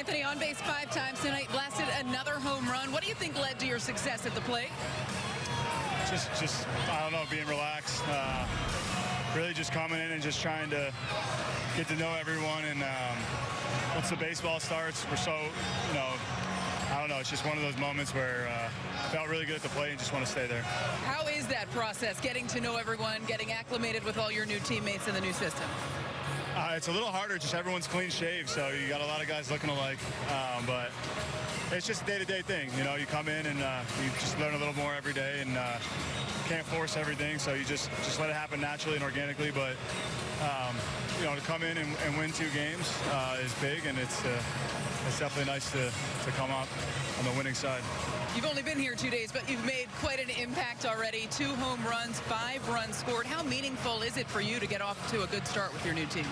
Anthony on base five times tonight, blasted another home run. What do you think led to your success at the plate? Just, just I don't know, being relaxed. Uh, really just coming in and just trying to get to know everyone. And um, once the baseball starts, we're so, you know, I don't know. It's just one of those moments where uh, felt really good at the plate and just want to stay there. How is that process, getting to know everyone, getting acclimated with all your new teammates in the new system? Uh, it's a little harder. Just everyone's clean shaved, so you got a lot of guys looking alike. Um, but it's just a day-to-day thing. You know, you come in and uh, you just learn a little more every day, and uh, can't force everything. So you just just let it happen naturally and organically. But um, you know, to come in and, and win two games uh, is big, and it's uh, it's definitely nice to to come out on the winning side. You've only been here two days, but you've made quite an impact already. Two home runs, five runs scored. How meaningful is it for you to get off to a good start with your new team?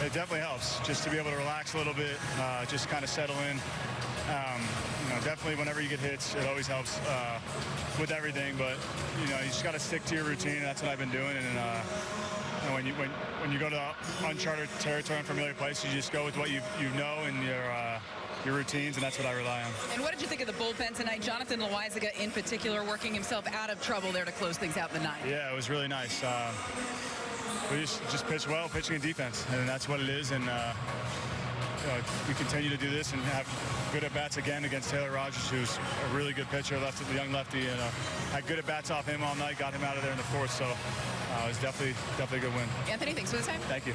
It definitely helps just to be able to relax a little bit, uh, just kind of settle in. Um, know, definitely whenever you get hits, it always helps uh, with everything. But you know, you just got to stick to your routine. That's what I've been doing. And, uh, and when you when when you go to uncharted territory, unfamiliar place, you just go with what you you know and your uh, your routines, and that's what I rely on. And what did you think of the bullpen tonight? Jonathan Loaisiga in particular working himself out of trouble there to close things out in the ninth. Yeah, it was really nice. Uh, we just just pitch well, pitching and defense, and that's what it is. And uh, we continue to do this and have good at bats again against Trevor Rogers, who's a really good pitcher, left the young lefty, and uh, had good at bats off him all night. Got him out of there in the fourth, so uh, it was definitely definitely a good win. Anthony, thanks for the time. Thank you.